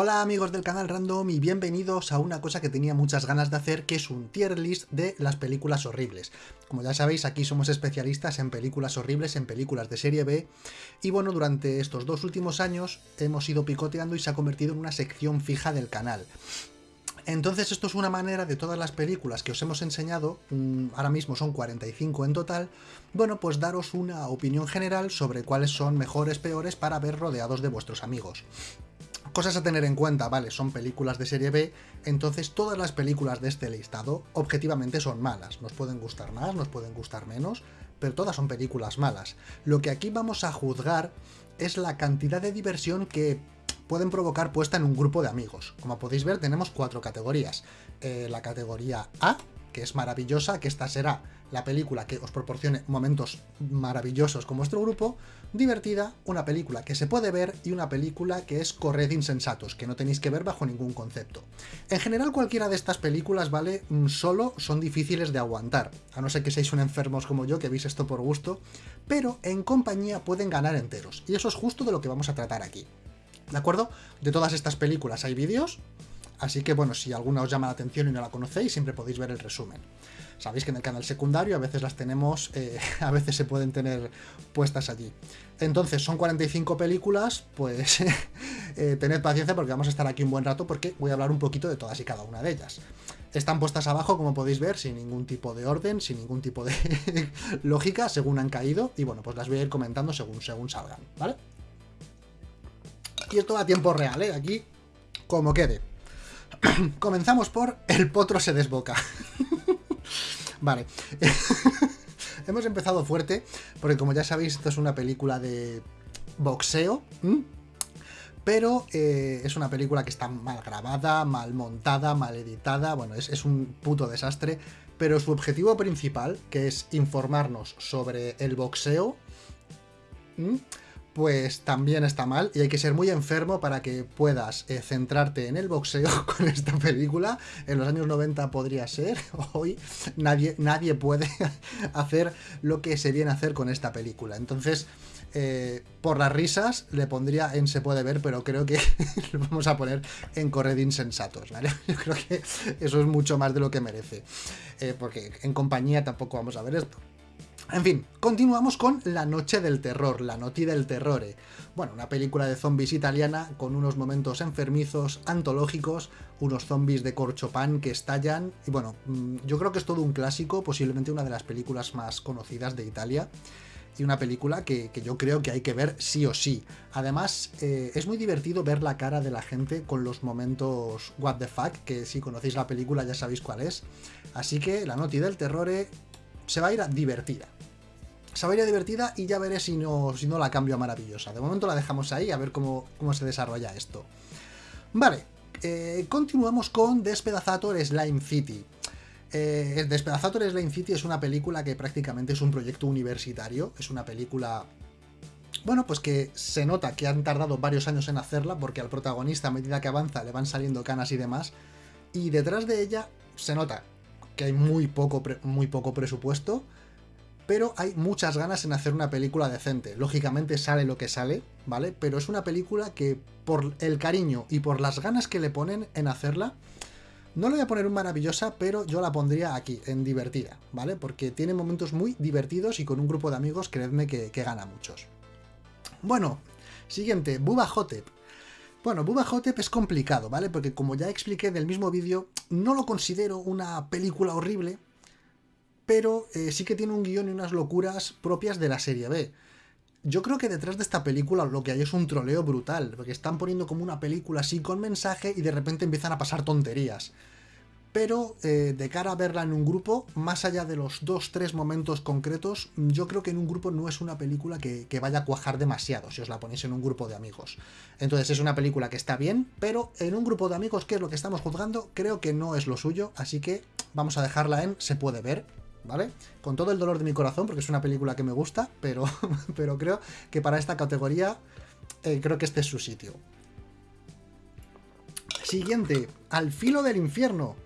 Hola amigos del canal Random y bienvenidos a una cosa que tenía muchas ganas de hacer, que es un tier list de las películas horribles. Como ya sabéis, aquí somos especialistas en películas horribles, en películas de serie B, y bueno, durante estos dos últimos años hemos ido picoteando y se ha convertido en una sección fija del canal. Entonces esto es una manera de todas las películas que os hemos enseñado, mm, ahora mismo son 45 en total, bueno, pues daros una opinión general sobre cuáles son mejores, peores para ver rodeados de vuestros amigos. Cosas a tener en cuenta, vale, son películas de serie B, entonces todas las películas de este listado objetivamente son malas. Nos pueden gustar más, nos pueden gustar menos, pero todas son películas malas. Lo que aquí vamos a juzgar es la cantidad de diversión que pueden provocar puesta en un grupo de amigos. Como podéis ver, tenemos cuatro categorías. Eh, la categoría A, que es maravillosa, que esta será la película que os proporcione momentos maravillosos con vuestro grupo, divertida, una película que se puede ver y una película que es corred insensatos, que no tenéis que ver bajo ningún concepto. En general cualquiera de estas películas, ¿vale? Mm, solo son difíciles de aguantar, a no ser que seáis un enfermos como yo, que veis esto por gusto, pero en compañía pueden ganar enteros, y eso es justo de lo que vamos a tratar aquí. ¿De acuerdo? De todas estas películas hay vídeos, Así que bueno, si alguna os llama la atención y no la conocéis, siempre podéis ver el resumen. Sabéis que en el canal secundario a veces las tenemos, eh, a veces se pueden tener puestas allí. Entonces, son 45 películas, pues eh, tened paciencia porque vamos a estar aquí un buen rato porque voy a hablar un poquito de todas y cada una de ellas. Están puestas abajo, como podéis ver, sin ningún tipo de orden, sin ningún tipo de lógica, según han caído, y bueno, pues las voy a ir comentando según, según salgan, ¿vale? Y esto a tiempo real, ¿eh? Aquí, como quede. Comenzamos por El potro se desboca. Vale. Hemos empezado fuerte, porque como ya sabéis, esto es una película de boxeo. Pero eh, es una película que está mal grabada, mal montada, mal editada. Bueno, es, un puto desastre. Pero su objetivo principal, que es informarnos sobre el boxeo pues también está mal y hay que ser muy enfermo para que puedas eh, centrarte en el boxeo con esta película. En los años 90 podría ser, hoy nadie, nadie puede hacer lo que se viene a hacer con esta película. Entonces, eh, por las risas le pondría en se puede ver, pero creo que lo vamos a poner en corred insensatos, ¿vale? Yo creo que eso es mucho más de lo que merece, eh, porque en compañía tampoco vamos a ver esto. En fin, continuamos con La Noche del Terror, La Noti del Terrore. Bueno, una película de zombies italiana con unos momentos enfermizos, antológicos, unos zombies de corchopan que estallan. Y bueno, mm, yo creo que es todo un clásico, posiblemente una de las películas más conocidas de Italia. Y una película que, yo creo que hay que ver sí o sí. Además, eh, es muy divertido ver la cara de la gente con los momentos what the que si conocéis la película ya sabéis cuál es. Así que La Noti del Terrore se va a ir a divertida ir divertida y ya veré si no, si no la cambio a maravillosa. De momento la dejamos ahí a ver cómo, cómo se desarrolla esto. Vale, eh, continuamos con Despedazator Slime City. Eh, Despedazator Slime City es una película que prácticamente es un proyecto universitario, es una película... Bueno, pues que se nota que han tardado varios años en hacerla, porque al protagonista a medida que avanza le van saliendo canas y demás, y detrás de ella se nota que hay muy poco, muy poco presupuesto, pero hay muchas ganas en hacer una película decente. Lógicamente sale lo que sale, ¿vale? Pero es una película que por el cariño y por las ganas que le ponen en hacerla, no le voy a poner un maravillosa, pero yo la pondría aquí, en divertida, ¿vale? Porque tiene momentos muy divertidos y con un grupo de amigos, creedme que, gana muchos. Bueno, siguiente, Buba Hotep. Bueno, Buba Hotep es complicado, ¿vale? Porque como ya expliqué en el mismo vídeo, no lo considero una película horrible, pero eh, sí que tiene un guion y unas locuras propias de la serie B. Yo creo que detrás de esta película lo que hay es un troleo brutal, porque están poniendo como una película así con mensaje y de repente empiezan a pasar tonterías. Pero eh, de cara a verla en un grupo, más allá de los dos, tres momentos concretos, yo creo que en un grupo no es una película que, que, vaya a cuajar demasiado si os la ponéis en un grupo de amigos. Entonces es una película que está bien, pero en un grupo de amigos, que es lo que estamos juzgando, creo que no es lo suyo, así que vamos a dejarla en se puede ver, ¿vale? Con todo el dolor de mi corazón, porque es una película que me gusta, pero, pero creo que para esta categoría eh, creo que este es su sitio. Siguiente, Al filo del infierno.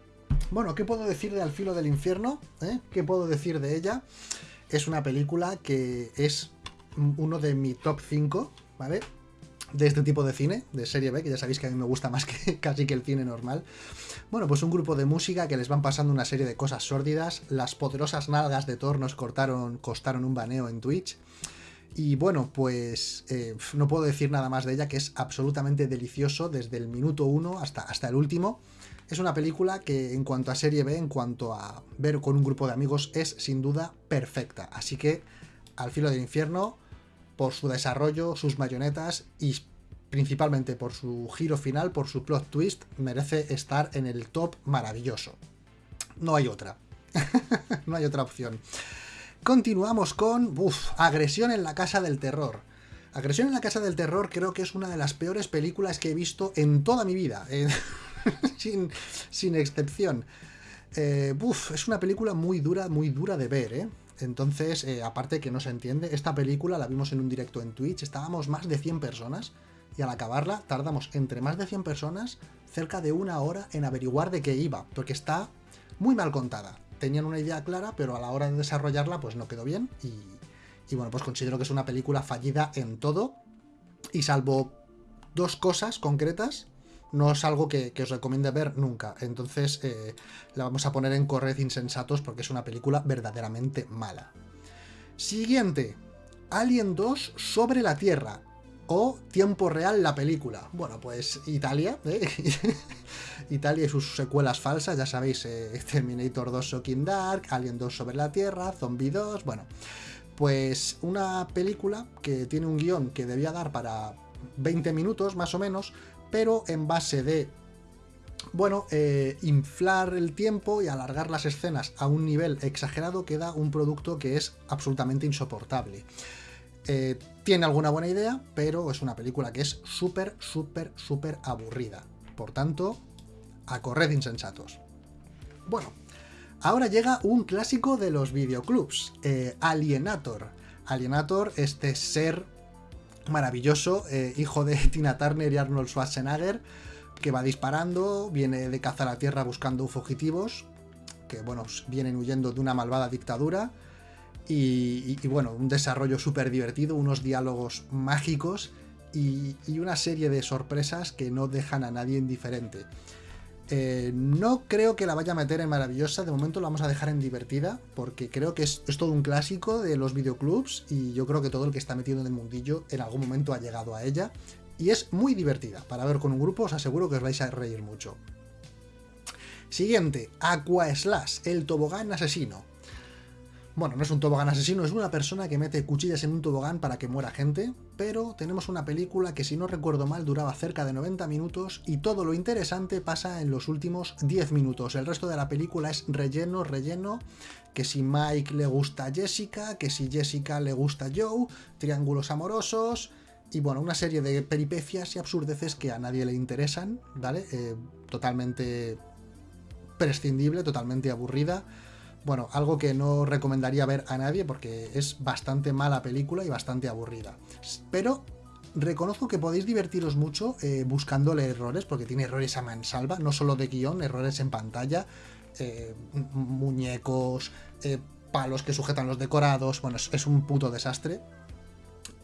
Bueno, ¿qué puedo decir de Al filo del infierno? ¿Eh? ¿Qué puedo decir de ella? Es una película que es uno de mi top 5, ¿vale? De este tipo de cine, de serie B, que ya sabéis que a mí me gusta más que casi que el cine normal. Bueno, pues un grupo de música que les van pasando una serie de cosas sórdidas. Las poderosas nalgas de Thor nos cortaron, costaron un baneo en Twitch. Y bueno, pues eh, no puedo decir nada más de ella, que es absolutamente delicioso desde el minuto uno hasta, hasta el último. Es una película que en cuanto a serie B, en cuanto a ver con un grupo de amigos, es sin duda perfecta. Así que, al filo del infierno, por su desarrollo, sus marionetas y principalmente por su giro final, por su plot twist, merece estar en el top maravilloso. No hay otra. no hay otra opción. Continuamos con uf, Agresión en la Casa del Terror. Agresión en la Casa del Terror creo que es una de las peores películas que he visto en toda mi vida, eh, sin, sin, excepción. Eh, es una película muy dura, muy dura de ver, ¿eh? Entonces, eh, aparte que no se entiende, esta película la vimos en un directo en Twitch, estábamos más de 100 personas y al acabarla tardamos entre más de 100 personas cerca de una hora en averiguar de qué iba, porque está muy mal contada. Tenían una idea clara, pero a la hora de desarrollarla pues no quedó bien y, y bueno, pues considero que es una película fallida en todo y salvo dos cosas concretas, no es algo que, os recomiende ver nunca. Entonces eh, la vamos a poner en Corred Insensatos porque es una película verdaderamente mala. Siguiente. Alien 2 sobre la Tierra. O Tiempo Real la película. Bueno, pues Italia. ¿eh? Italia y sus secuelas falsas. Ya sabéis, eh, Terminator 2 Shocking Dark, Alien 2 sobre la Tierra, Zombie 2. Bueno, pues una película que tiene un guion que debía dar para 20 minutos más o menos, pero en base de, bueno, eh, inflar el tiempo y alargar las escenas a un nivel exagerado queda un producto que es absolutamente insoportable. Eh, tiene alguna buena idea, pero es una película que es súper, súper, súper aburrida. Por tanto, a correr insensatos. Bueno, ahora llega un clásico de los videoclubs, eh, Alienator. Alienator, este ser maravilloso, eh, hijo de Tina Turner y Arnold Schwarzenegger, que va disparando, viene de caza a la tierra buscando fugitivos, que bueno, vienen huyendo de una malvada dictadura, y, bueno, un desarrollo súper divertido, unos diálogos mágicos y una serie de sorpresas que no dejan a nadie indiferente. Eh, no creo que la vaya a meter en maravillosa, de momento la vamos a dejar en divertida, porque creo que es, todo un clásico de los videoclubs y yo creo que todo el que está metido en el mundillo en algún momento ha llegado a ella. Y es muy divertida, para ver con un grupo os aseguro que os vais a reír mucho. Siguiente, Aqua Slash, el tobogán asesino. Bueno, no es un tobogán asesino, es una persona que mete cuchillas en un tobogán para que muera gente, pero tenemos una película que si no recuerdo mal duraba cerca de 90 minutos y todo lo interesante pasa en los últimos 10 minutos. El resto de la película es relleno, relleno, que si Mike le gusta a Jessica, que si Jessica le gusta a Joe, triángulos amorosos y bueno, una serie de peripecias y absurdeces que a nadie le interesan, ¿vale? Eh, totalmente prescindible, totalmente aburrida bueno, algo que no recomendaría ver a nadie porque es bastante mala película y bastante aburrida. Pero reconozco que podéis divertiros mucho eh, buscándole errores, porque tiene errores a mansalva, no solo de guion, errores en pantalla, eh, muñecos, eh, palos que sujetan los decorados, bueno, es, un puto desastre.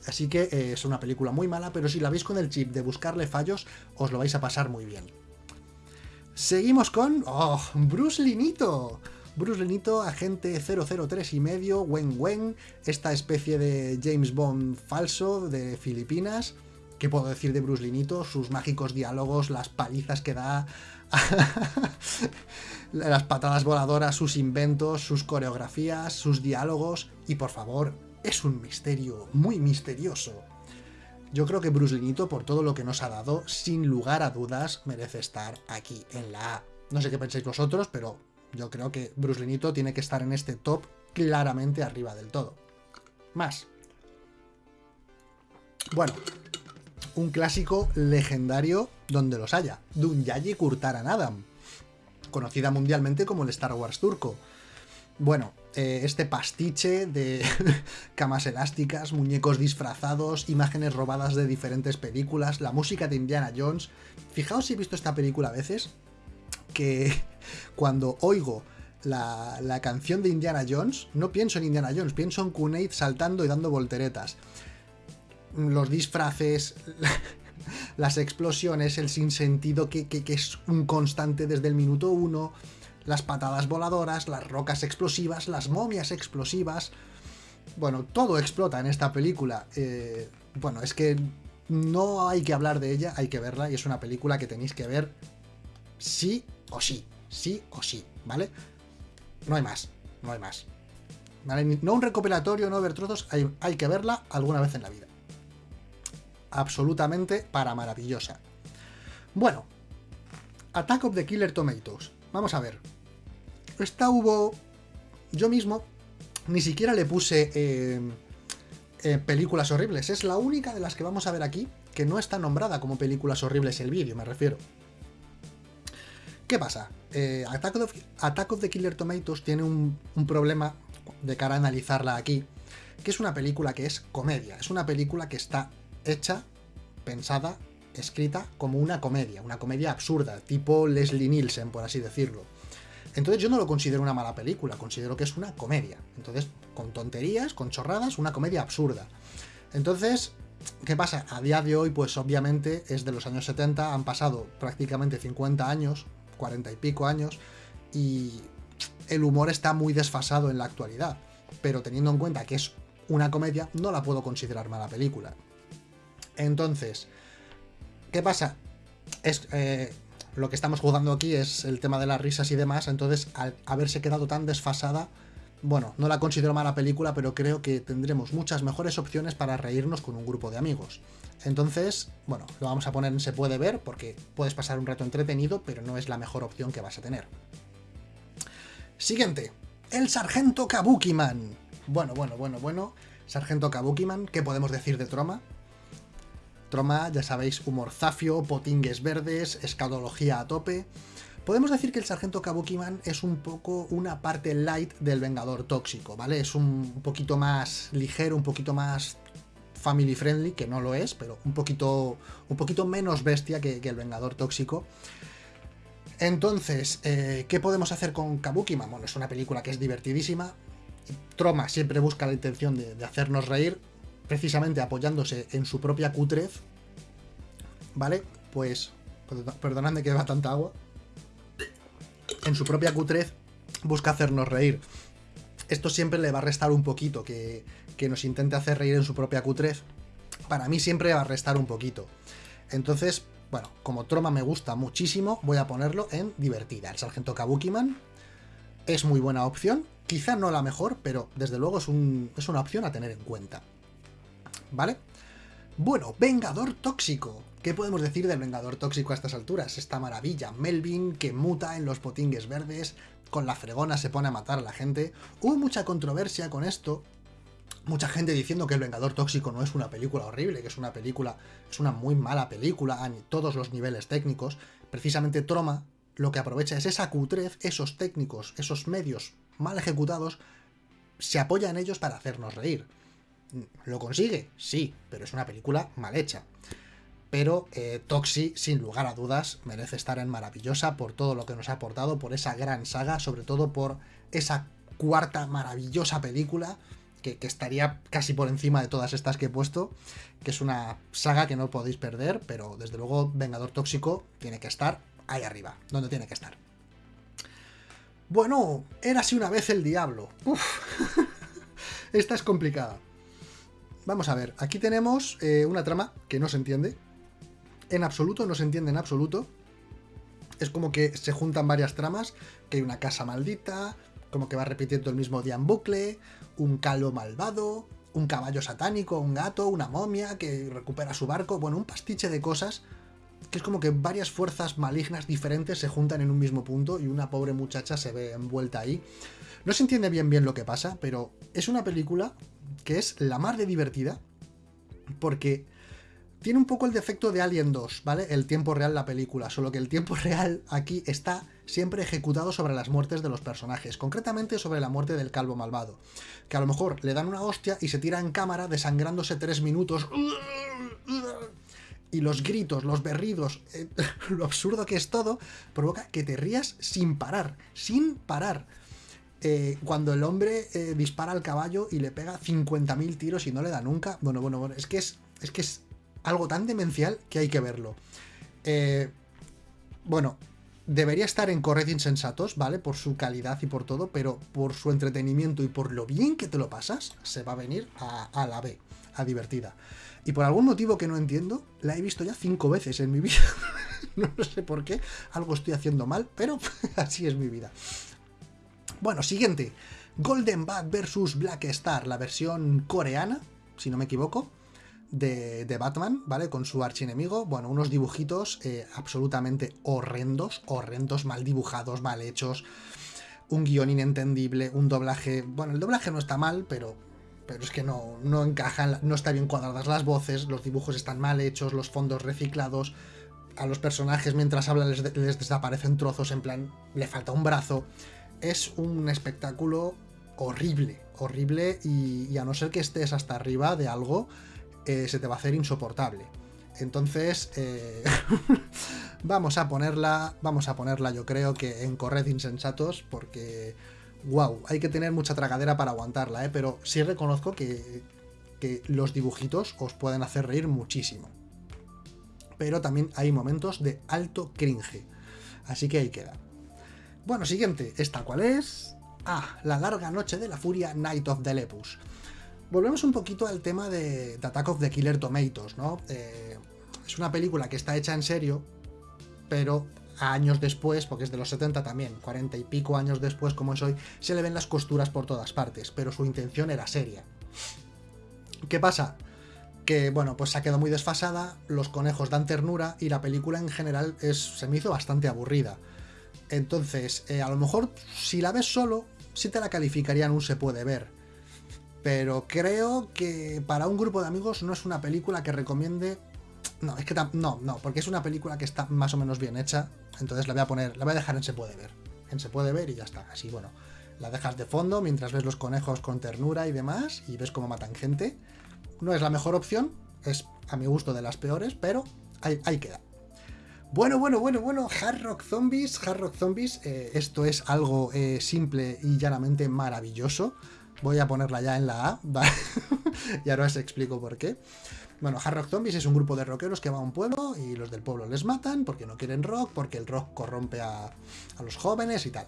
Así que es una película muy mala, pero si la veis con el chip de buscarle fallos, os lo vais a pasar muy bien. Seguimos con... ¡Oh! ¡Bruce Linito! Bruce Lenito, agente 003 y medio, Wen Wen, esta especie de James Bond falso de Filipinas. ¿Qué puedo decir de Bruce Linito? Sus mágicos diálogos, las palizas que da, las patadas voladoras, sus inventos, sus coreografías, sus diálogos. Y por favor, es un misterio muy misterioso. Yo creo que Bruce Linito, por todo lo que nos ha dado, sin lugar a dudas, merece estar aquí en la A. No sé qué pensáis vosotros, pero yo creo que Bruce Linito tiene que estar en este top claramente arriba del todo. Más. Bueno, un clásico legendario donde los haya. Dunyaji Kurtaran Adam, conocida mundialmente como el Star Wars turco. Bueno, eh, este pastiche de camas elásticas, muñecos disfrazados, imágenes robadas de diferentes películas, la música de Indiana Jones. Fijaos si he visto esta película a veces, que cuando oigo la, canción de Indiana Jones, no pienso en Indiana Jones, pienso en Kunaid saltando y dando volteretas. Los disfraces, las explosiones, el sinsentido que, que, que es un constante desde el minuto uno, las patadas voladoras, las rocas explosivas, las momias explosivas. Bueno, todo explota en esta película. Eh, bueno, es que no hay que hablar de ella, hay que verla y es una película que tenéis que ver sí o sí, sí o sí, ¿vale? No hay más, no hay más. No un recopilatorio, no ver trozos, hay, hay que verla alguna vez en la vida. Absolutamente para maravillosa. Bueno, Attack of the Killer Tomatoes. Vamos a ver. Esta hubo... Yo mismo ni siquiera le puse eh, eh, películas horribles. Es la única de las que vamos a ver aquí que no está nombrada como películas horribles el vídeo, me refiero. ¿Qué pasa? Eh, Attack, of, the Killer Tomatoes tiene un, un problema de cara a analizarla aquí, que es una película que es comedia. Es una película que está hecha, pensada, escrita como una comedia, una comedia absurda, tipo Leslie Nielsen, por así decirlo. Entonces yo no lo considero una mala película, considero que es una comedia. Entonces, con tonterías, con chorradas, una comedia absurda. Entonces, ¿qué pasa? A día de hoy, pues obviamente es de los años 70, han pasado prácticamente 50 años, 40 y pico años, y el humor está muy desfasado en la actualidad. Pero teniendo en cuenta que es una comedia, no la puedo considerar mala película. Entonces, ¿qué pasa? Es, eh, lo que estamos jugando aquí es el tema de las risas y demás, entonces al haberse quedado tan desfasada, bueno, no la considero mala película, pero creo que tendremos muchas mejores opciones para reírnos con un grupo de amigos. Entonces, bueno, lo vamos a poner en se puede ver porque puedes pasar un rato entretenido, pero no es la mejor opción que vas a tener. Siguiente, el Sargento Kabukiman. Bueno, bueno, bueno, bueno. Sargento Kabukiman, ¿qué podemos decir de Troma? Troma, ya sabéis, humor zafio, potingues verdes, escadología a tope. Podemos decir que el Sargento Kabukiman es un poco una parte light del Vengador Tóxico, ¿vale? Es un poquito más ligero, un poquito más family friendly, que no lo es, pero un poquito, un poquito menos bestia que, el Vengador Tóxico. Entonces, eh, ¿qué podemos hacer con Kabukiman? Bueno, es una película que es divertidísima. Troma siempre busca la intención de hacernos reír precisamente apoyándose en su propia cutrez, ¿vale? Pues, perdonadme que beba tanta agua, en su propia cutrez busca hacernos reír. Esto siempre le va a restar un poquito, que, que nos intente hacer reír en su propia cutrez. Para mí siempre va a restar un poquito. Entonces, bueno, como Troma me gusta muchísimo, voy a ponerlo en divertida. El Sargento Kabukiman es muy buena opción, quizá no la mejor, pero desde luego es, un, es una opción a tener en cuenta. ¿vale? Bueno, Vengador Tóxico. ¿Qué podemos decir del Vengador Tóxico a estas alturas? Esta maravilla, Melvin que muta en los potingues verdes, con la fregona se pone a matar a la gente. Hubo mucha controversia con esto, mucha gente diciendo que El Vengador Tóxico no es una película horrible, que es una película, es una muy mala película a todos los niveles técnicos. Precisamente Troma lo que aprovecha es esa cutrez, esos técnicos, esos medios mal ejecutados, se apoya en ellos para hacernos reír. ¿Lo consigue? Sí, pero es una película mal hecha. Pero eh, Toxi, sin lugar a dudas, merece estar en maravillosa por todo lo que nos ha aportado, por esa gran saga, sobre todo por esa cuarta maravillosa película que, estaría casi por encima de todas estas que he puesto, que es una saga que no podéis perder, pero desde luego Vengador Tóxico tiene que estar ahí arriba, donde tiene que estar. Bueno, era así una vez el diablo. Uf. Esta es complicada. Vamos a ver, aquí tenemos eh, una trama que no se entiende. En absoluto, no se entiende en absoluto. Es como que se juntan varias tramas, que hay una casa maldita, como que va repitiendo el mismo día en bucle, un calo malvado, un caballo satánico, un gato, una momia que recupera su barco, bueno, un pastiche de cosas que es como que varias fuerzas malignas diferentes se juntan en un mismo punto y una pobre muchacha se ve envuelta ahí. No se entiende bien bien lo que pasa, pero es una película que es la más de divertida, porque tiene un poco el defecto de Alien 2, ¿vale? El tiempo real la película, solo que el tiempo real aquí está siempre ejecutado sobre las muertes de los personajes, concretamente sobre la muerte del calvo malvado, que a lo mejor le dan una hostia y se tira en cámara desangrándose tres minutos y los gritos, los berridos, eh, lo absurdo que es todo, provoca que te rías sin parar, sin parar. Eh, cuando el hombre eh, dispara al caballo y le pega 50.000 tiros y no le da nunca. Bueno, bueno, bueno, es que es, es que es algo tan demencial que hay que verlo. Eh, bueno, debería estar en Corred Insensatos, ¿vale? Por su calidad y por todo, pero por su entretenimiento y por lo bien que te lo pasas, se va a venir a, la B, a divertida. Y por algún motivo que no entiendo, la he visto ya cinco veces en mi vida. no sé por qué, algo estoy haciendo mal, pero así es mi vida. Bueno, siguiente. Golden Bat vs Black Star, la versión coreana, si no me equivoco de, Batman, ¿vale? Con su archienemigo. Bueno, unos dibujitos eh, absolutamente horrendos, horrendos, mal dibujados, mal hechos. Un guion inentendible, un doblaje. Bueno, el doblaje no está mal, pero. Pero es que no, no encajan, no está bien cuadradas las voces, los dibujos están mal hechos, los fondos reciclados. A los personajes mientras hablan les, desaparecen trozos, en plan, le falta un brazo. Es un espectáculo horrible, horrible y, y, a no ser que estés hasta arriba de algo, eh, se te va a hacer insoportable. Entonces, eh, vamos a ponerla, vamos a ponerla yo creo que en corred insensatos, porque, wow, hay que tener mucha tragadera para aguantarla, ¿eh? pero sí reconozco que, que los dibujitos os pueden hacer reír muchísimo. Pero también hay momentos de alto cringe. Así que ahí queda. Bueno, siguiente, ¿esta cuál es? Ah, La larga noche de la furia, Night of the Lepus volvemos un poquito al tema de, Attack of the Killer Tomatoes, ¿no? Eh, es una película que está hecha en serio, pero años después, porque es de los 70 también, 40 y pico años después como es hoy, se le ven las costuras por todas partes, pero su intención era seria. ¿Qué pasa? Que, bueno, pues se ha quedado muy desfasada, los conejos dan ternura y la película en general se me hizo bastante aburrida. Entonces, eh, a lo mejor si la ves solo, sí te la calificarían un se puede ver pero creo que para un grupo de amigos no es una película que recomiende. No, es que no, no, porque es una película que está más o menos bien hecha. Entonces la voy a poner, la voy a dejar en se puede ver. En se puede ver y ya está. Así, bueno, la dejas de fondo mientras ves los conejos con ternura y demás y ves cómo matan gente. No es la mejor opción, es a mi gusto de las peores, pero ahí, queda. Bueno, bueno, bueno, bueno, Hard Rock Zombies, Hard Rock Zombies, eh, esto es algo eh, simple y llanamente maravilloso. Voy a ponerla ya en la A, y ahora os explico por qué. Bueno, Hard Rock Zombies es un grupo de rockeros que va a un pueblo y los del pueblo les matan porque no quieren rock, porque el rock corrompe a, los jóvenes y tal.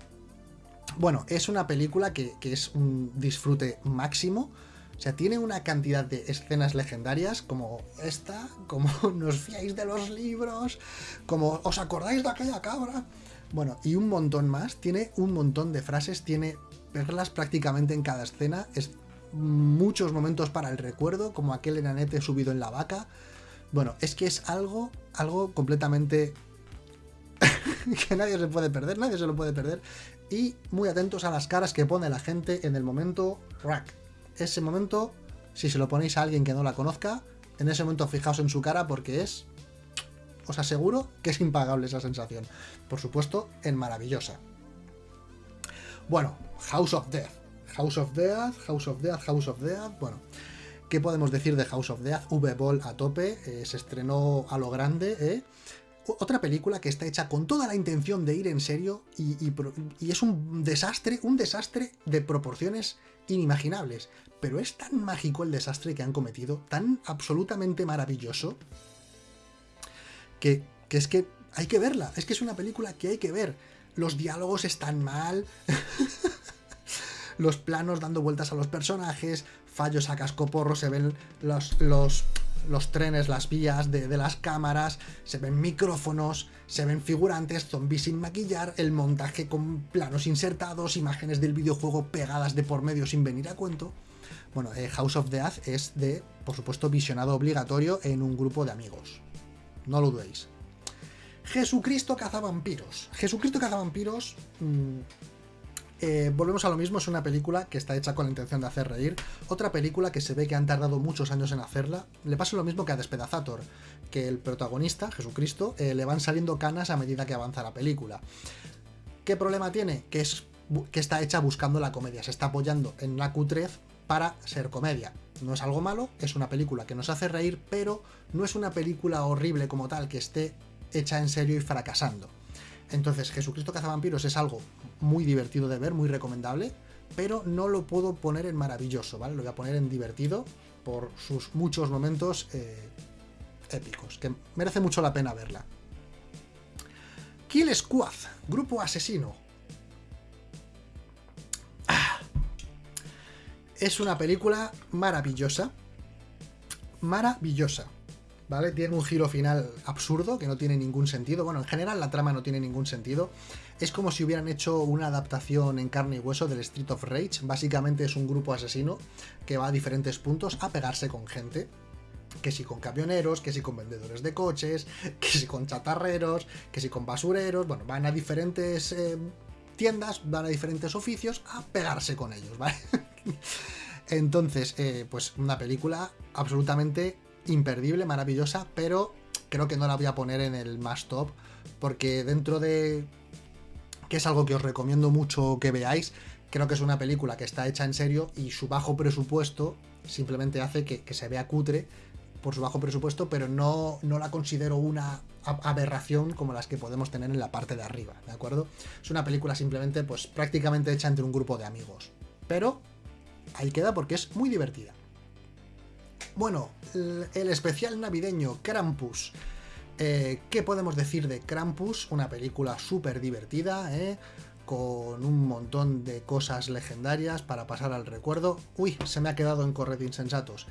Bueno, es una película que, que, es un disfrute máximo. O sea, tiene una cantidad de escenas legendarias como esta, como nos fiáis de los libros, como os acordáis de aquella cabra. Bueno, y un montón más. Tiene un montón de frases, tiene verlas prácticamente en cada escena. Es muchos momentos para el recuerdo, como aquel enanete subido en la vaca. Bueno, es que es algo, algo completamente que nadie se puede perder, nadie se lo puede perder. Y muy atentos a las caras que pone la gente en el momento rack. Ese momento, si se lo ponéis a alguien que no la conozca, en ese momento fijaos en su cara porque es, os aseguro que es impagable esa sensación. Por supuesto, en maravillosa. Bueno, House of Death. House of Death, House of Death, House of Death. Bueno, ¿qué podemos decir de House of Death? V-Ball a tope, eh, se estrenó a lo grande, ¿eh? Otra película que está hecha con toda la intención de ir en serio y, es un desastre, un desastre de proporciones inimaginables. Pero es tan mágico el desastre que han cometido, tan absolutamente maravilloso, que, que es que hay que verla. Es que es una película que hay que ver los diálogos están mal, los planos dando vueltas a los personajes, fallos a cascoporro, se ven los, los, trenes, las vías de, las cámaras, se ven micrófonos, se ven figurantes, zombies sin maquillar, el montaje con planos insertados, imágenes del videojuego pegadas de por medio sin venir a cuento. Bueno, eh, House of Death es de, por supuesto, visionado obligatorio en un grupo de amigos. No lo dudéis. Jesucristo cazavampiros. Jesucristo cazavampiros... Mmm, volvemos a lo mismo, es una película que está hecha con la intención de hacer reír. Otra película que se ve que han tardado muchos años en hacerla. Le pasa lo mismo que a Despedazator, que el protagonista, Jesucristo, eh, le van saliendo canas a medida que avanza la película. ¿Qué problema tiene? Que, es, que está hecha buscando la comedia, se está apoyando en la cutrez para ser comedia. No es algo malo, es una película que nos hace reír, pero no es una película horrible como tal, que esté hecha en serio y fracasando. Entonces, Jesucristo Cazavampiros es algo muy divertido de ver, muy recomendable, pero no lo puedo poner en maravilloso, ¿vale? Lo voy a poner en divertido por sus muchos momentos eh, épicos, que merece mucho la pena verla. Kill Squad, grupo asesino. Ah. Es una película maravillosa. Maravillosa. ¿Vale? Tiene un giro final absurdo que no tiene ningún sentido. Bueno, en general la trama no tiene ningún sentido. Es como si hubieran hecho una adaptación en carne y hueso del Street of Rage. Básicamente es un grupo asesino que va a diferentes puntos a pegarse con gente. Que si con camioneros, que si con vendedores de coches, que si con chatarreros, que si con basureros. Bueno, van a diferentes eh, tiendas, van a diferentes oficios a pegarse con ellos, ¿vale? Entonces, eh, pues una película absolutamente imperdible, maravillosa, pero creo que no la voy a poner en el más top, porque dentro de que es algo que os recomiendo mucho que veáis. Creo que es una película que está hecha en serio y su bajo presupuesto simplemente hace que, se vea cutre por su bajo presupuesto, pero no, no la considero una aberración como las que podemos tener en la parte de arriba, ¿de acuerdo? Es una película simplemente, pues prácticamente hecha entre un grupo de amigos. Pero ahí queda porque es muy divertida. Bueno, el especial navideño Krampus eh, ¿Qué podemos decir de Krampus? Una película súper divertida, ¿eh? con un montón de cosas legendarias para pasar al recuerdo. Uy, se me ha quedado en Corred Insensatos.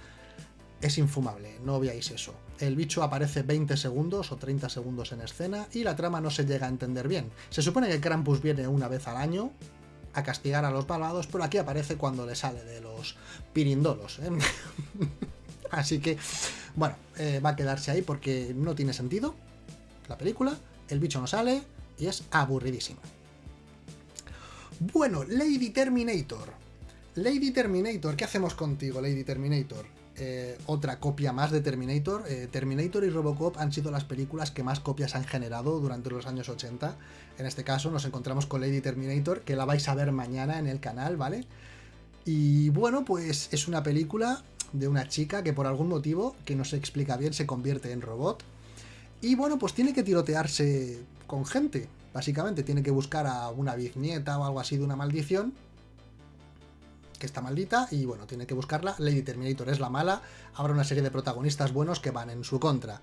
Es infumable, no veáis eso. El bicho aparece 20 segundos o 30 segundos en escena y la trama no se llega a entender bien. Se supone que Krampus viene una vez al año a castigar a los malvados, pero aquí aparece cuando le sale de los pirindolos. ¿eh? Así que, bueno, eh, va a quedarse ahí porque no tiene sentido la película, el bicho no sale y es aburridísima. Bueno, Lady Terminator. Lady Terminator, ¿qué hacemos contigo, Lady Terminator? Eh, otra copia más de Terminator. Eh, Terminator y Robocop han sido las películas que más copias han generado durante los años 80. En este caso nos encontramos con Lady Terminator, que la vais a ver mañana en el canal, ¿vale? Y bueno, pues es una película de una chica que por algún motivo, que no se explica bien, se convierte en robot. Y bueno, pues tiene que tirotearse con gente, básicamente. Tiene que buscar a una bisnieta o algo así de una maldición, que está maldita, y bueno, tiene que buscarla. Lady Terminator es la mala, habrá una serie de protagonistas buenos que van en su contra.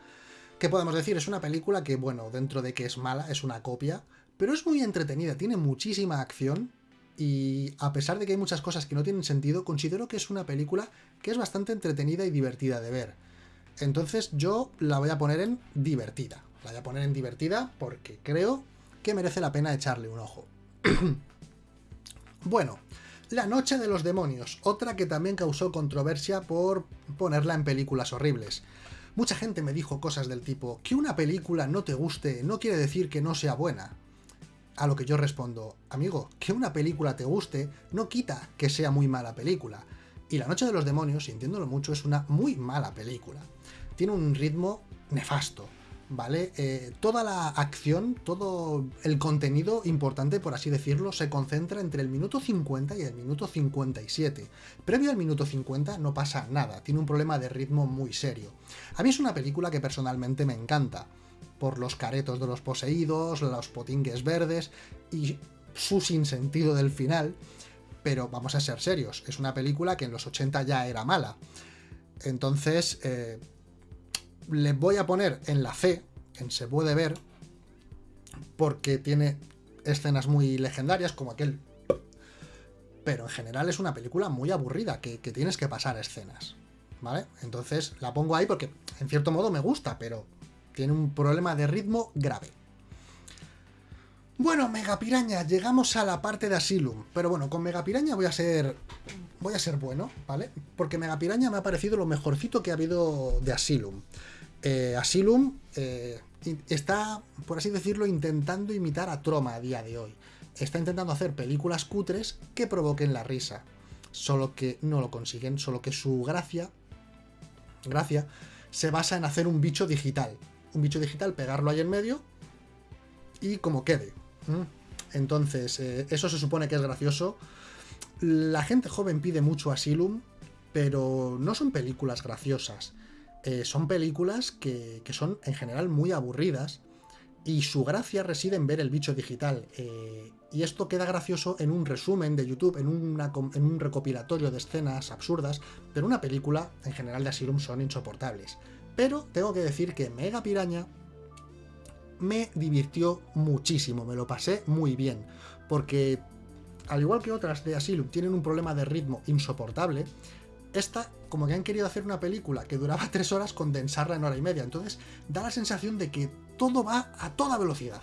¿Qué podemos decir? Es una película que, bueno, dentro de que es mala, es una copia, pero es muy entretenida, tiene muchísima acción, y a pesar de que hay muchas cosas que no tienen sentido, considero que es una película que es bastante entretenida y divertida de ver. Entonces yo la voy a poner en divertida. La voy a poner en divertida porque creo que merece la pena echarle un ojo. bueno, La Noche de los Demonios, otra que también causó controversia por ponerla en películas horribles. Mucha gente me dijo cosas del tipo, que una película no te guste no quiere decir que no sea buena. A lo que yo respondo, amigo, que una película te guste no quita que sea muy mala película. Y La Noche de los Demonios, sintiéndolo mucho, es una muy mala película. Tiene un ritmo nefasto, ¿vale? Eh, toda la acción, todo el contenido importante, por así decirlo, se concentra entre el minuto 50 y el minuto 57. Previo al minuto 50 no pasa nada, tiene un problema de ritmo muy serio. A mí es una película que personalmente me encanta por los caretos de los poseídos, los potingues verdes y su sinsentido del final, pero vamos a ser serios, es una película que en los 80 ya era mala. Entonces, eh, le voy a poner en la C, en se puede ver, porque tiene escenas muy legendarias como aquel... Pero en general es una película muy aburrida, que, que tienes que pasar escenas. ¿Vale? Entonces la pongo ahí porque en cierto modo me gusta, pero tiene un problema de ritmo grave. Bueno, Megapiraña, llegamos a la parte de Asylum. Pero bueno, con Megapiraña voy a ser. Voy a ser bueno, ¿vale? Porque Megapiraña me ha parecido lo mejorcito que ha habido de Asylum. Eh, Asylum eh, está, por así decirlo, intentando imitar a Troma a día de hoy. Está intentando hacer películas cutres que provoquen la risa. Solo que no lo consiguen, solo que su gracia. Gracia se basa en hacer un bicho digital un bicho digital, pegarlo ahí en medio y como quede. Entonces, eh, eso se supone que es gracioso. La gente joven pide mucho Asylum, pero no son películas graciosas. Eh, son películas que, son en general muy aburridas y su gracia reside en ver el bicho digital. Eh, y esto queda gracioso en un resumen de YouTube, en, en, un recopilatorio de escenas absurdas, pero una película en general de Asylum son insoportables Pero tengo que decir que Mega Piraña me divirtió muchísimo, me lo pasé muy bien, porque al igual que otras de Asylum tienen un problema de ritmo insoportable, esta, como que han querido hacer una película que duraba tres horas, condensarla en hora y media. Entonces, da la sensación de que todo va a toda velocidad.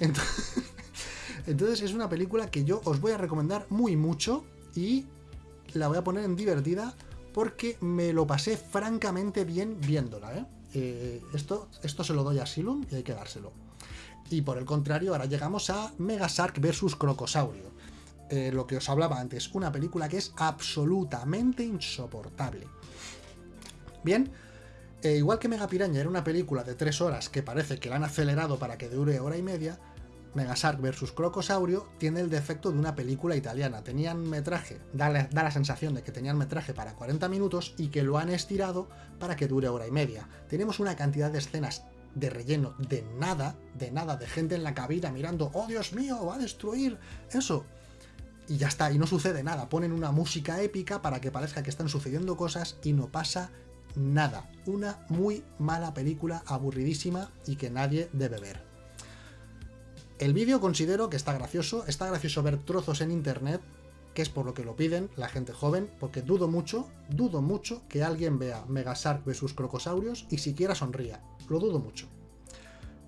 Entonces, es una película que yo os voy a recomendar muy mucho y la voy a poner en divertida porque me lo pasé francamente bien viéndola. ¿eh? Eh, esto, esto se lo doy a Asylum y hay que dárselo. Y por el contrario, ahora llegamos a Megasark vs Crocosaurio. Eh, lo que os hablaba antes, una película que es absolutamente insoportable. Bien, eh, igual que Mega Piraña era una película de tres horas que parece que la han acelerado para que dure hora y media, Megasark vs Crocosaurio tiene el defecto de una película italiana. Tenían metraje, da la, da la, sensación de que tenían metraje para 40 minutos y que lo han estirado para que dure hora y media. Tenemos una cantidad de escenas de relleno de nada, de nada, de gente en la cabina mirando, oh Dios mío, va a destruir eso y ya está, y no sucede nada. Ponen una música épica para que parezca que están sucediendo cosas y no pasa nada. Una muy mala película, aburridísima y que nadie debe ver. El vídeo considero que está gracioso, está gracioso ver trozos en internet, que es por lo que lo piden la gente joven, porque dudo mucho, dudo mucho que alguien vea Megasark vs Crocosaurios y siquiera sonría. Lo dudo mucho.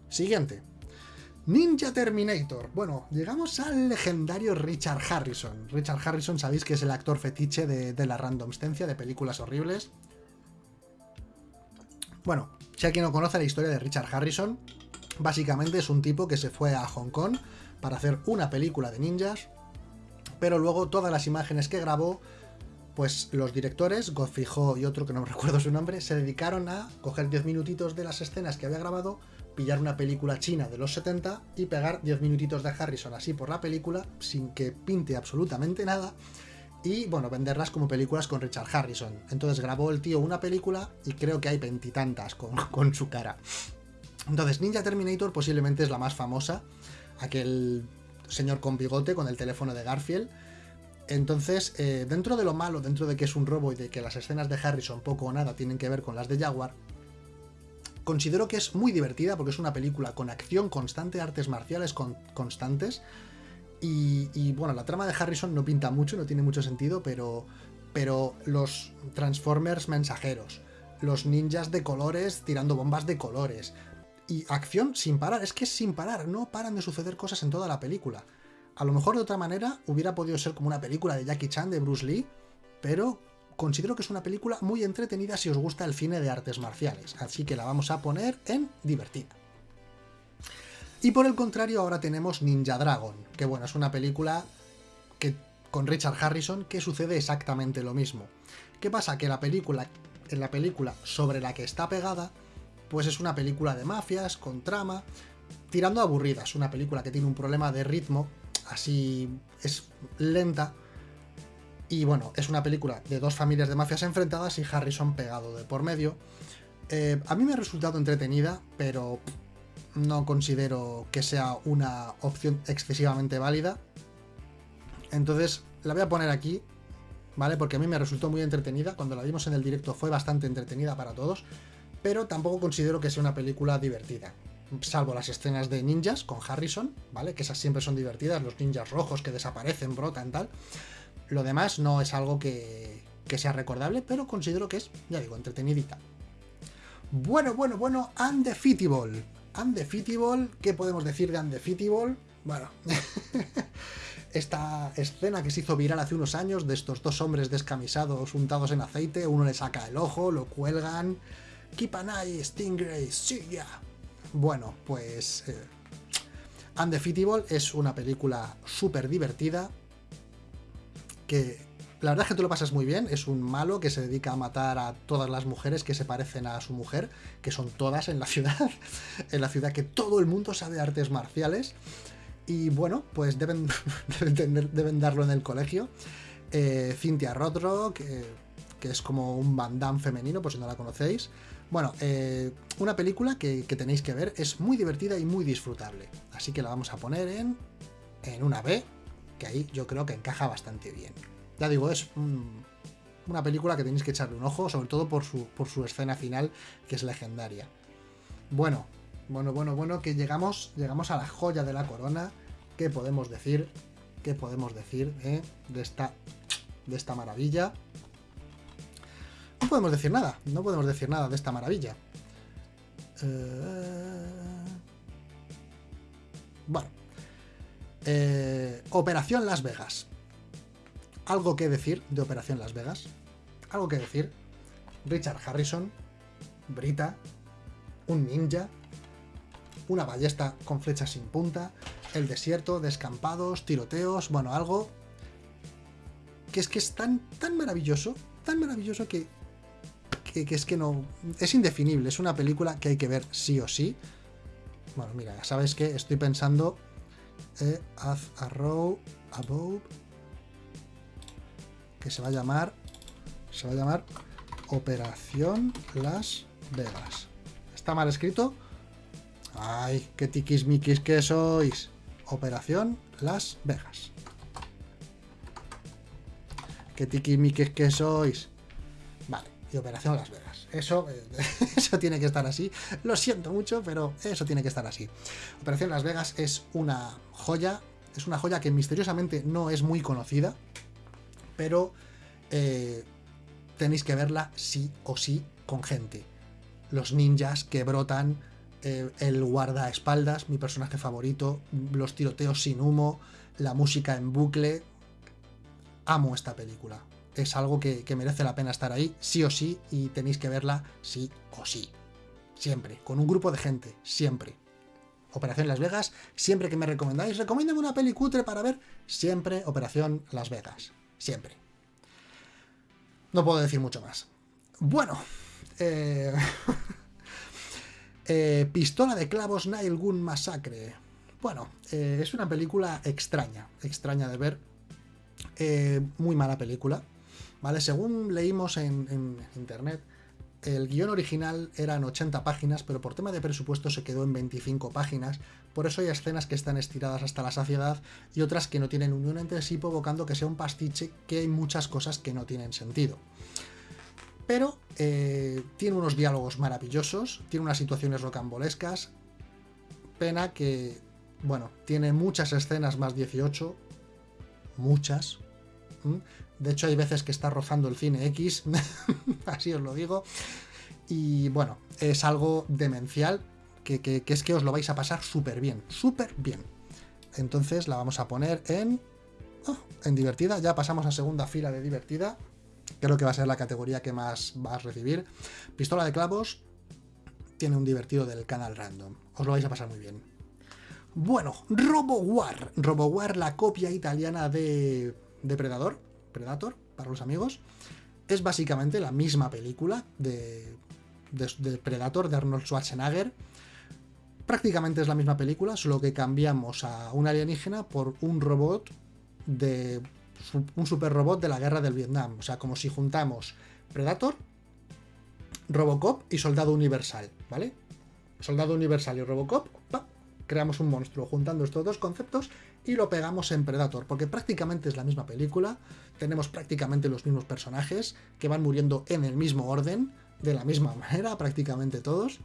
Siguiente. Ninja Terminator. Bueno, llegamos al legendario Richard Harrison. Richard Harrison, sabéis que es el actor fetiche de, la randomstencia de películas horribles. Bueno, si alguien no conoce la historia de Richard Harrison, básicamente es un tipo que se fue a Hong Kong para hacer una película de ninjas, pero luego todas las imágenes que grabó, pues los directores, Godfrey Ho y otro que no recuerdo su nombre, se dedicaron a coger 10 minutitos de las escenas que había grabado, pillar una película china de los 70 y pegar 10 minutitos de Harrison así por la película sin que pinte absolutamente nada y bueno, venderlas como películas con Richard Harrison. Entonces grabó el tío una película y creo que hay veintitantas con, con su cara. Entonces Ninja Terminator posiblemente es la más famosa, aquel señor con bigote con el teléfono de Garfield. Entonces, eh, dentro de lo malo, dentro de que es un robo y de que las escenas de Harrison poco o nada tienen que ver con las de Jaguar, Considero que es muy divertida porque es una película con acción constante, artes marciales constantes. Y, bueno, la trama de Harrison no pinta mucho, no tiene mucho sentido, pero, pero los Transformers mensajeros, los ninjas de colores tirando bombas de colores, y acción sin parar, es que sin parar, no paran de suceder cosas en toda la película. A lo mejor de otra manera hubiera podido ser como una película de Jackie Chan, de Bruce Lee, pero considero que es una película muy entretenida si os gusta el cine de artes marciales, así que la vamos a poner en divertida. Y por el contrario ahora tenemos Ninja Dragon, que bueno, es una película que, con Richard Harrison que sucede exactamente lo mismo. ¿Qué pasa? Que la película, en la película sobre la que está pegada, pues es una película de mafias, con trama, tirando aburrida, es una película que tiene un problema de ritmo, así es lenta, y bueno, es una película de dos familias de mafias enfrentadas y Harrison pegado de por medio. Eh, a mí me ha resultado entretenida, pero no considero que sea una opción excesivamente válida. Entonces la voy a poner aquí, ¿vale? Porque a mí me resultó muy entretenida. Cuando la vimos en el directo fue bastante entretenida para todos. Pero tampoco considero que sea una película divertida. Salvo las escenas de ninjas con Harrison, ¿vale? Que esas siempre son divertidas. Los ninjas rojos que desaparecen, brotan, tal. Lo demás no es algo que, sea recordable, pero considero que es, ya digo, entretenidita. Bueno, bueno, bueno, Undefeatable. Undefeatable, ¿qué podemos decir de Undefeatable? Bueno, esta escena que se hizo viral hace unos años de estos dos hombres descamisados untados en aceite, uno le saca el ojo, lo cuelgan. Eye, Stingray, sí, ya. Bueno, pues... Eh, Undefeatable es una película súper divertida, que la verdad es que tú lo pasas muy bien, es un malo que se dedica a matar a todas las mujeres que se parecen a su mujer, que son todas en la ciudad, en la ciudad que todo el mundo sabe artes marciales, y bueno, pues deben, deben, darlo en el colegio. Eh, Cynthia Rothrock, eh, que es como un bandán femenino, por si no la conocéis. Bueno, eh, una película que, tenéis que ver, es muy divertida y muy disfrutable, así que la vamos a poner en, en una B, que ahí yo creo que encaja bastante bien. Ya digo, es una película que tenéis que echarle un ojo, sobre todo por su, por su escena final, que es legendaria. Bueno, bueno, bueno, bueno, que llegamos, llegamos a la joya de la corona. ¿Qué podemos decir? ¿Qué podemos decir eh, de, esta, de esta maravilla? No podemos decir nada, no podemos decir nada de esta maravilla. Eh, bueno. Eh, Operación Las Vegas. ¿Algo que decir de Operación Las Vegas? ¿Algo que decir? Richard Harrison, Brita, un ninja, una ballesta con flechas sin punta, el desierto, descampados, tiroteos, bueno, algo que es que es tan, tan maravilloso, tan maravilloso que, que, es que no... Es indefinible, es una película que hay que ver sí o sí. Bueno, mira, ya sabes que estoy pensando... Eh, a row above... Que se va a llamar... Se va a llamar Operación Las Vegas. ¿Está mal escrito? ¡Ay, qué tiquismiquis que sois! Operación Las Vegas. ¡Qué tiquismiquis que sois! Y Operación Las Vegas. Eso, eso tiene que estar así. Lo siento mucho, pero eso tiene que estar así. Operación Las Vegas es una joya. Es una joya que misteriosamente no es muy conocida. Pero eh, tenéis que verla sí o sí con gente los ninjas que brotan, eh, el guardaespaldas, mi personaje favorito, los tiroteos sin humo, la música en bucle. Amo esta película. Es algo que, merece la pena estar ahí, sí o sí, y tenéis que verla sí o sí. Siempre, con un grupo de gente, siempre. Operación Las Vegas, siempre que me recomendáis, recomiéndame una peli cutre para ver, siempre Operación Las Vegas. Siempre. No puedo decir mucho más. Bueno, eh, eh, Pistola de clavos Nile Gun Masacre. Bueno, eh, es una película extraña, extraña de ver. muy mala película. ¿Vale? Según leímos en, internet, el guion original eran 80 páginas, pero por tema de presupuesto se quedó en 25 páginas. Por eso hay escenas que están estiradas hasta la saciedad y otras que no tienen unión entre sí, provocando que sea un pastiche que hay muchas cosas que no tienen sentido. Pero eh, tiene unos diálogos maravillosos, tiene unas situaciones rocambolescas. Pena que, bueno, tiene muchas escenas más 18. Muchas. De hecho, hay veces que está rozando el cine X, así os lo digo. Y bueno, es algo demencial, que, es que os lo vais a pasar súper bien, súper bien. Entonces la vamos a poner en... Oh, en divertida, ya pasamos a segunda fila de divertida creo que va a ser la categoría que más vas a recibir. Pistola de clavos tiene un divertido del canal random. Os lo vais a pasar muy bien. Bueno, RoboWar. RoboWar, la copia italiana de Depredador, Predator, para los amigos. Es básicamente la misma película de, de Predator de Arnold Schwarzenegger. Prácticamente es la misma película, solo que cambiamos a un alienígena por un robot de un super robot de la guerra del Vietnam. O sea, como si juntamos Predator, Robocop y Soldado Universal, ¿vale? Soldado Universal y Robocop, creamos un monstruo juntando estos dos conceptos y lo pegamos en Predator, porque prácticamente es la misma película, tenemos prácticamente los mismos personajes que van muriendo en el mismo orden, de la misma manera, prácticamente todos.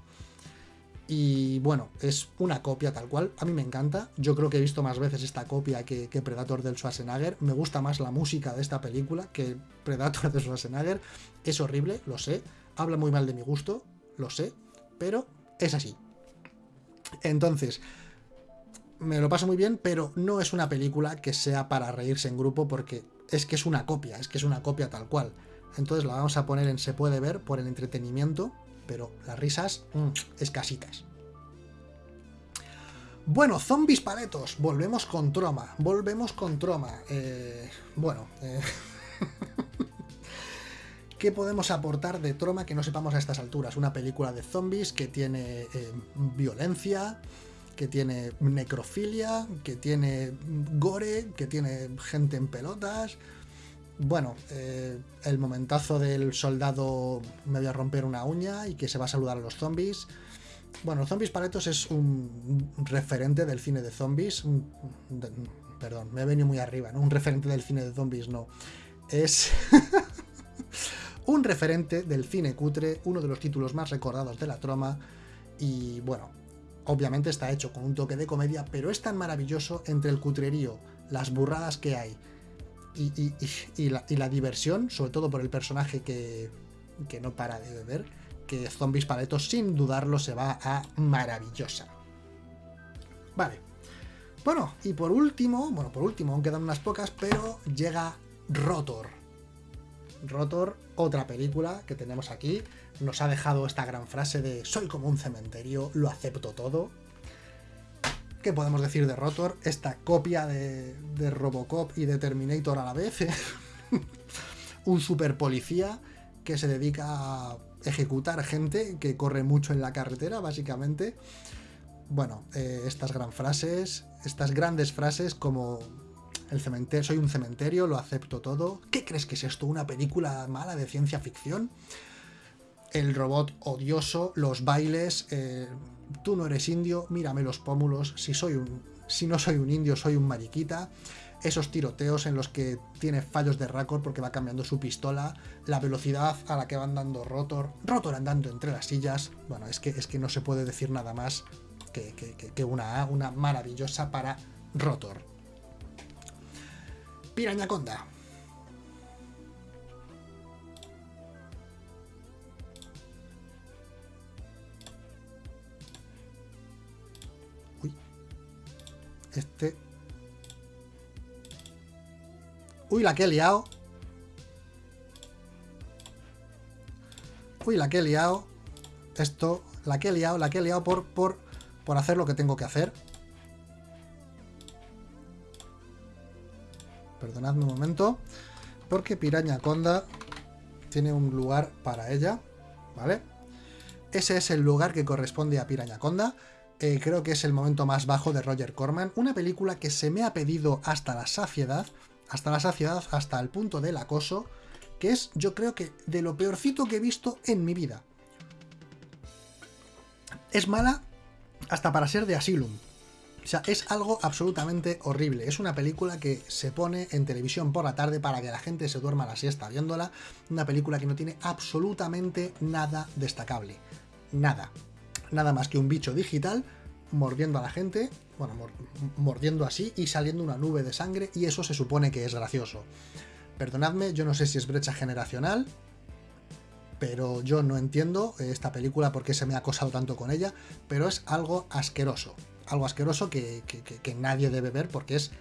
Y bueno, es una copia tal cual. A mí me encanta. Yo creo que he visto más veces esta copia que, Predator del Schwarzenegger. Me gusta más la música de esta película que Predator de Schwarzenegger. Es horrible, lo sé. Habla muy mal de mi gusto, lo sé. Pero es así. Entonces, me lo paso muy bien, pero no es una película que sea para reírse en grupo porque es que es una copia, es que es una copia tal cual. Entonces la vamos a poner en se puede ver por el entretenimiento pero las risas mm, escasitas. Bueno, zombies paletos, volvemos con Troma, volvemos con Troma. Eh, bueno, eh, ¿qué podemos aportar de Troma que no sepamos a estas alturas? Una película de zombies que tiene eh, violencia, que tiene necrofilia, que tiene gore, que tiene gente en pelotas, bueno, eh, el momentazo del soldado me voy a romper una uña y que se va a saludar a los zombies. Bueno, Zombies Paletos es un referente del cine de zombies. perdón, me he venido muy arriba, ¿no? Un referente del cine de zombies, no. Es... un referente del cine cutre, uno de los títulos más recordados de la troma, y bueno, obviamente está hecho con un toque de comedia, pero es tan maravilloso entre el cutrerío, las burradas que hay y, la, diversión, sobre todo por el personaje que, no para de beber, que Zombies Paletos sin dudarlo se va a maravillosa. Vale. Bueno, y por último, bueno, por último, aún quedan unas pocas, pero llega Rotor. Rotor, otra película que tenemos aquí, nos ha dejado esta gran frase de soy como un cementerio, lo acepto todo. ¿Qué podemos decir de Rotor? Esta copia de, Robocop y de Terminator a la vez. un super policía que se dedica a ejecutar gente que corre mucho en la carretera, básicamente. Bueno, eh, estas gran frases, estas grandes frases como el cementerio, soy un cementerio, lo acepto todo. ¿Qué crees que es esto? ¿Una película mala de ciencia ficción? El robot odioso, los bailes, eh, tú no eres indio, mírame los pómulos, si soy un. Si no soy un indio, soy un mariquita esos tiroteos en los que tiene fallos de récord porque va cambiando su pistola, la velocidad a la que van dando Rotor, Rotor andando entre las sillas, bueno, es que, es que no se puede decir nada más que, que una A, una maravillosa para Rotor. Pirañaconda. Este Uy, la que he liado. Uy, la que he liado. Esto, la que he liado, la que he liado por, por, por hacer lo que tengo que hacer. Perdonadme un momento. Porque Piraña Conda tiene un lugar para ella. ¿Vale? Ese es el lugar que corresponde a Piraña Conda. Eh, creo que es el momento más bajo de Roger Corman. Una película que se me ha pedido hasta la saciedad hasta la saciedad, hasta el punto del acoso, que es yo creo que de lo peorcito que he visto en mi vida. Es mala hasta para ser de Asylum. O sea, es algo absolutamente horrible. Es una película que se pone en televisión por la tarde para que la gente se duerma la siesta viéndola. Una película que no tiene absolutamente nada destacable. Nada. Nada más que un bicho digital mordiendo a la gente bueno, mordiendo así y saliendo una nube de sangre y eso se supone que es gracioso. Perdonadme, yo no sé si es brecha generacional, pero yo no entiendo esta película por qué se me ha acosado tanto con ella, pero es algo asqueroso. Algo asqueroso que, que nadie debe ver porque es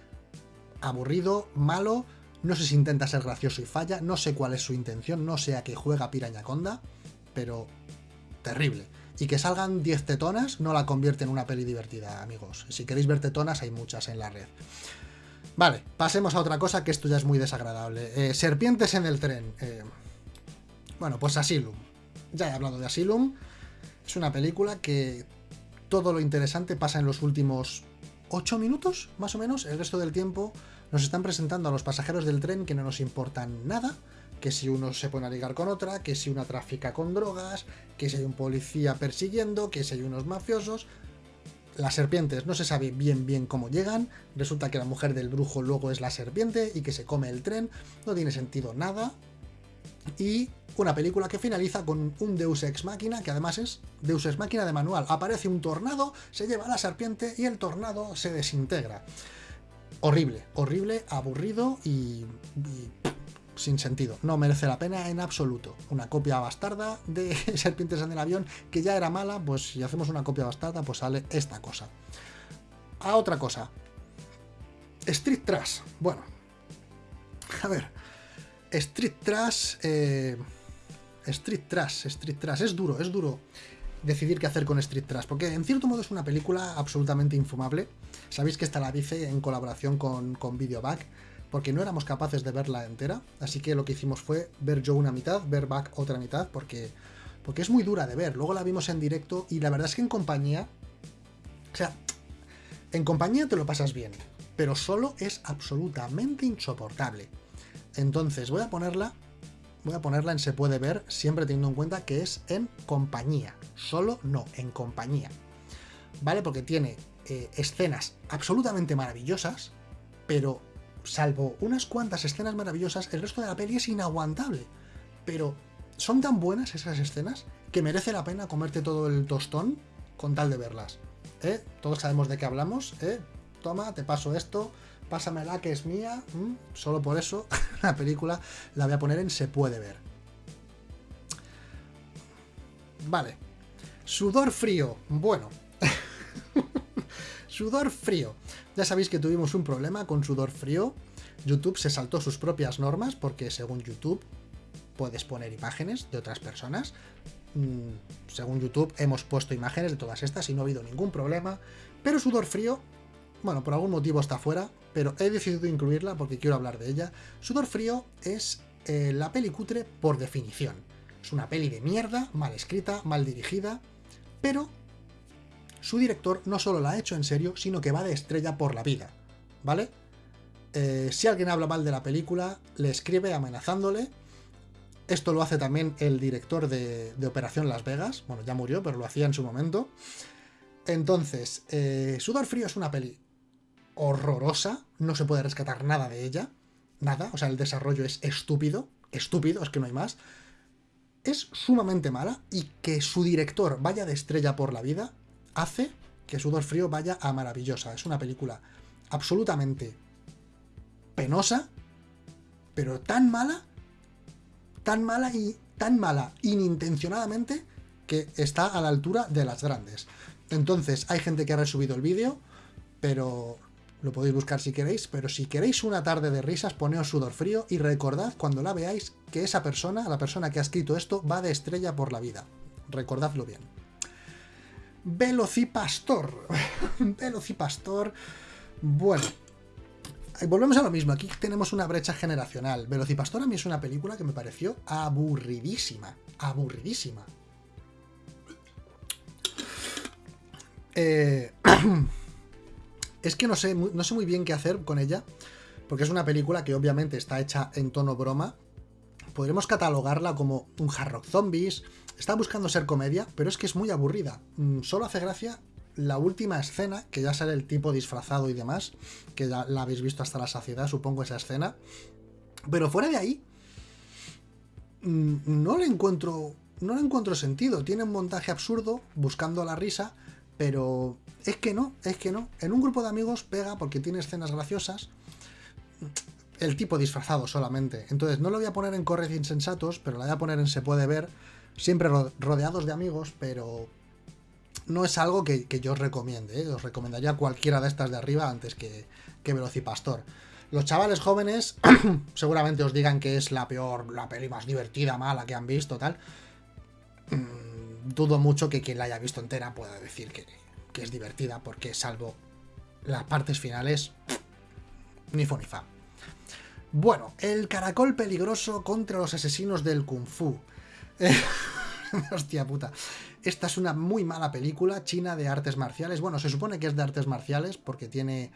aburrido, malo, no sé si intenta ser gracioso y falla, no sé cuál es su intención, no sé a qué juega Pirañaconda, pero terrible. Y que salgan 10 tetonas no la convierte en una peli divertida, amigos. Si queréis ver tetonas, hay muchas en la red. Vale, pasemos a otra cosa que esto ya es muy desagradable. Eh, serpientes en el tren. Eh, bueno, pues Asylum. Ya he hablado de Asylum. Es una película que todo lo interesante pasa en los últimos 8 minutos, más o menos. El resto del tiempo nos están presentando a los pasajeros del tren que no nos importan nada que si uno se pone a ligar con otra, que si una trafica con drogas, que si hay un policía persiguiendo, que si hay unos mafiosos. Las serpientes no se sabe bien bien cómo llegan, resulta que la mujer del brujo luego es la serpiente y que se come el tren, no tiene sentido nada. Y una película que finaliza con un Deus Ex Máquina, que además es Deus Ex Máquina de manual. Aparece un tornado, se lleva a la serpiente y el tornado se desintegra. Horrible, horrible, aburrido y sin sentido. No merece la pena en absoluto. Una copia bastarda de Serpientes en el avión, que ya era mala, pues si hacemos una copia bastarda, pues sale esta cosa. A otra cosa. Street Trash. Bueno. A ver. Street Trash... Eh, Street Trash, Street Trash. Es duro, es duro decidir qué hacer con Street Trash, porque en cierto modo es una película absolutamente infumable. Sabéis que esta la hice en colaboración con, con Videoback porque no éramos capaces de verla entera, así que lo que hicimos fue ver yo una mitad, ver Back otra mitad, porque, porque es muy dura de ver. Luego la vimos en directo y la verdad es que en compañía, o sea, en compañía te lo pasas bien, pero solo es absolutamente insoportable. Entonces voy a ponerla, voy a ponerla en se puede ver, siempre teniendo en cuenta que es en compañía, solo no, en compañía. ¿Vale? Porque tiene eh, escenas absolutamente maravillosas, pero salvo unas cuantas escenas maravillosas, el resto de la peli es inaguantable. Pero son tan buenas esas escenas que merece la pena comerte todo el tostón con tal de verlas. ¿eh? Todos sabemos de qué hablamos, ¿eh? Toma, te paso esto, pásamela que es mía. Solo por eso la película la voy a poner en se puede ver. Vale. Sudor frío. Bueno. Sudor frío. Ya sabéis que tuvimos un problema con sudor frío. YouTube se saltó sus propias normas porque según YouTube puedes poner imágenes de otras personas. Mm, según YouTube hemos puesto imágenes de todas estas y no ha habido ningún problema. Pero sudor frío, bueno, por algún motivo está fuera, pero he decidido incluirla porque quiero hablar de ella. Sudor frío es eh, la peli cutre por definición. Es una peli de mierda, mal escrita, mal dirigida, pero su director no solo la ha hecho en serio, sino que va de estrella por la vida, ¿vale? Eh, si alguien habla mal de la película, le escribe amenazándole. Esto lo hace también el director de, Operación Las Vegas. Bueno, ya murió, pero lo hacía en su momento. Entonces, eh, Sudor Frío es una peli horrorosa. No se puede rescatar nada de ella. Nada. O sea, el desarrollo es estúpido. Estúpido, es que no hay más. Es sumamente mala y que su director vaya de estrella por la vida hace que Sudor Frío vaya a maravillosa. Es una película absolutamente penosa, pero tan mala, tan mala y tan mala inintencionadamente que está a la altura de las grandes. Entonces, hay gente que ha resubido el vídeo, pero lo podéis buscar si queréis, pero si queréis una tarde de risas, poneos sudor frío y recordad cuando la veáis que esa persona, la persona que ha escrito esto, va de estrella por la vida. Recordadlo bien. Velocipastor. Velocipastor. Bueno, volvemos a lo mismo, aquí tenemos una brecha generacional. Velocipastor a mí es una película que me pareció aburridísima, aburridísima. Eh, es que no sé, no sé muy bien qué hacer con ella, porque es una película que obviamente está hecha en tono broma. Podremos catalogarla como un hard rock zombies. Está buscando ser comedia, pero es que es muy aburrida. Mm, solo hace gracia la última escena, que ya sale el tipo disfrazado y demás, que ya la habéis visto hasta la saciedad, supongo, esa escena. Pero fuera de ahí, mm, no le encuentro. No le encuentro sentido. Tiene un montaje absurdo, buscando la risa, pero es que no, es que no. En un grupo de amigos pega porque tiene escenas graciosas. El tipo disfrazado solamente. Entonces no lo voy a poner en Corres Insensatos, pero la voy a poner en Se puede ver. Siempre rodeados de amigos, pero no es algo que, yo os recomiende. ¿eh? Os recomendaría cualquiera de estas de arriba antes que, que Velocipastor. Los chavales jóvenes seguramente os digan que es la peor, la peli más divertida, mala que han visto, tal. Mm, dudo mucho que quien la haya visto entera pueda decir que, que es divertida, porque salvo las partes finales, ni fu ni fa. Bueno, el caracol peligroso contra los asesinos del kung fu. Hostia puta. Esta es una muy mala película china de artes marciales. Bueno, se supone que es de artes marciales porque tiene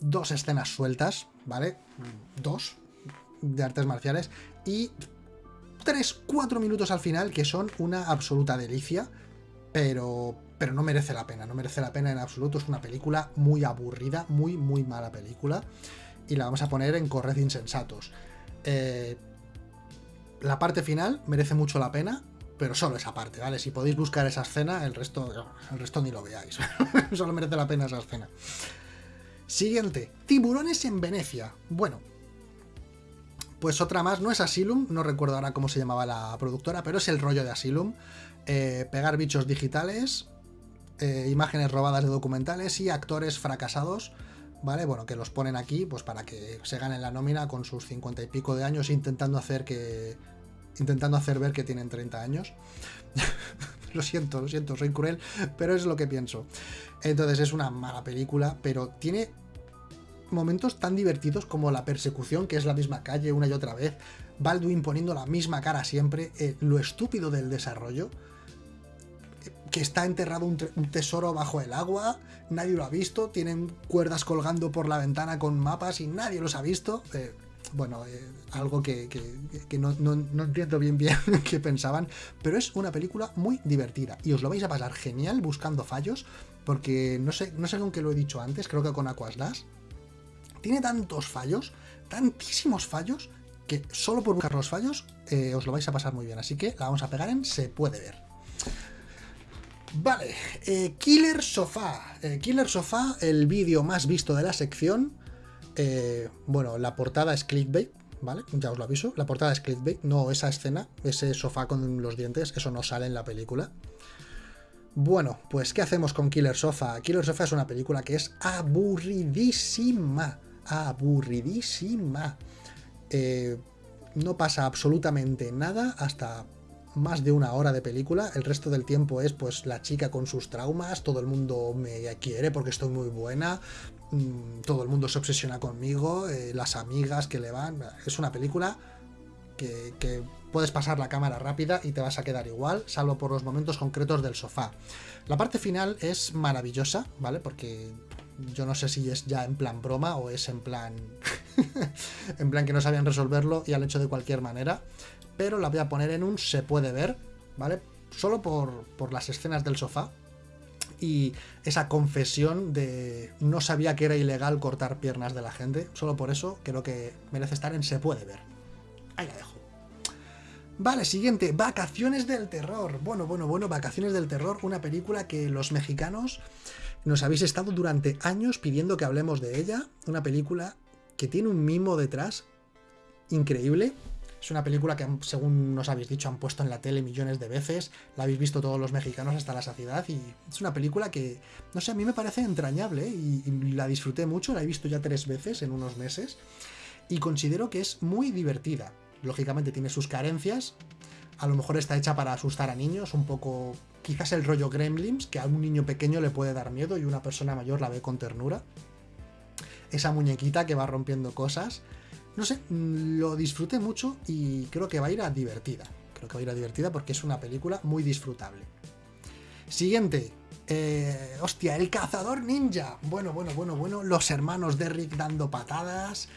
dos escenas sueltas, ¿vale? Dos de artes marciales y tres, cuatro minutos al final que son una absoluta delicia, pero, pero no merece la pena, no merece la pena en absoluto. Es una película muy aburrida, muy, muy mala película y la vamos a poner en Corred Insensatos. Eh, la parte final merece mucho la pena, pero solo esa parte, ¿vale? Si podéis buscar esa escena, el resto, el resto ni lo veáis. solo merece la pena esa escena. Siguiente, tiburones en Venecia. Bueno, pues otra más, no es Asylum, no recuerdo ahora cómo se llamaba la productora, pero es el rollo de Asylum. Eh, pegar bichos digitales, eh, imágenes robadas de documentales y actores fracasados, ¿vale? Bueno, que los ponen aquí pues para que se ganen la nómina con sus cincuenta y pico de años intentando hacer que intentando hacer ver que tienen 30 años. lo siento, lo siento, soy cruel, pero es lo que pienso. Entonces es una mala película, pero tiene momentos tan divertidos como la persecución, que es la misma calle una y otra vez, Baldwin poniendo la misma cara siempre, eh, lo estúpido del desarrollo, que está enterrado un, tesoro bajo el agua, nadie lo ha visto, tienen cuerdas colgando por la ventana con mapas y nadie los ha visto. Eh, bueno, eh, algo que, no, entiendo bien bien qué pensaban, pero es una película muy divertida y os lo vais a pasar genial buscando fallos, porque no sé, no sé con qué lo he dicho antes, creo que con Aquaslas, tiene tantos fallos, tantísimos fallos, que solo por buscar los fallos eh, os lo vais a pasar muy bien. Así que la vamos a pegar en se puede ver. Vale, eh, Killer Sofá. Eh, Killer Sofá, el vídeo más visto de la sección. bueno, la portada es clickbait, ¿vale? Ya os lo aviso. La portada es clickbait, no esa escena, ese sofá con los dientes, eso no sale en la película. Bueno, pues ¿qué hacemos con Killer Sofa? Killer Sofa es una película que es aburridísima. Aburridísima. Eh, no pasa absolutamente nada hasta más de una hora de película. El resto del tiempo es pues la chica con sus traumas, todo el mundo me quiere porque estoy muy buena, mm, todo el mundo se obsesiona conmigo, eh, las amigas que le van. Es una película que, puedes pasar la cámara rápida y te vas a quedar igual, salvo por los momentos concretos del sofá. La parte final es maravillosa, ¿vale? Porque yo no sé si es ya en plan broma o es en plan. en plan que no sabían resolverlo y han hecho de cualquier manera. Pero la voy a poner en un se puede ver, ¿vale? Solo por, por las escenas del sofá. Y esa confesión de no sabía que era ilegal cortar piernas de la gente. Solo por eso creo que merece estar en se puede ver. Ahí la dejo. Vale, siguiente, Vacaciones del Terror. Bueno, bueno, bueno, Vacaciones del Terror, una película que los mexicanos nos habéis estado durante años pidiendo que hablemos de ella. Una película que tiene un mimo detrás increíble. Es una película que, según nos habéis dicho, han puesto en la tele millones de veces. La habéis visto todos los mexicanos hasta la saciedad. Y es una película que, no sé, a mí me parece entrañable y, y la disfruté mucho. La he visto ya tres veces en unos meses. Y considero que es muy divertida lógicamente tiene sus carencias. A lo mejor está hecha para asustar a niños, un poco quizás el rollo Gremlins, que a un niño pequeño le puede dar miedo y una persona mayor la ve con ternura. Esa muñequita que va rompiendo cosas. No sé, mm, lo disfruté mucho y creo que va a ir a divertida. Creo que va a ir a divertida porque es una película muy disfrutable. Siguiente. Eh, hostia, el cazador ninja. Bueno, bueno, bueno, bueno. Los hermanos de Rick dando patadas.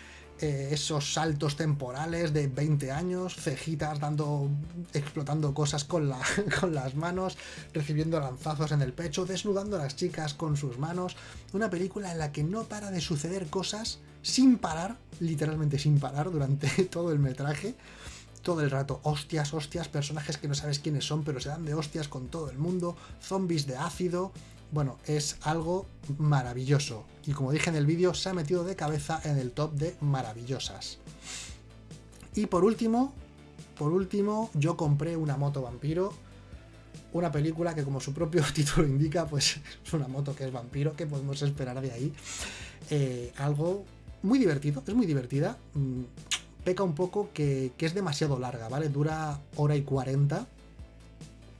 Eh, esos saltos temporales de 20 años, cejitas dando, explotando cosas con, con las manos, recibiendo lanzazos en el pecho, desnudando a las chicas con sus manos. Una película en la que no para de suceder cosas sin parar, literalmente sin parar durante todo el metraje. Todo el rato, hostias, hostias, personajes que no sabes quiénes son, pero se dan de hostias con todo el mundo, zombies de ácido, bueno, es algo maravilloso. Y como dije en el vídeo, se ha metido de cabeza en el top de maravillosas. Y por último, por último, yo compré una moto vampiro. Una película que como su propio título indica, pues es una moto que es vampiro. ¿Qué podemos esperar de ahí? Eh, algo muy divertido, es muy divertida. Mm, peca un poco que, que es demasiado larga, ¿vale? Dura hora y cuarenta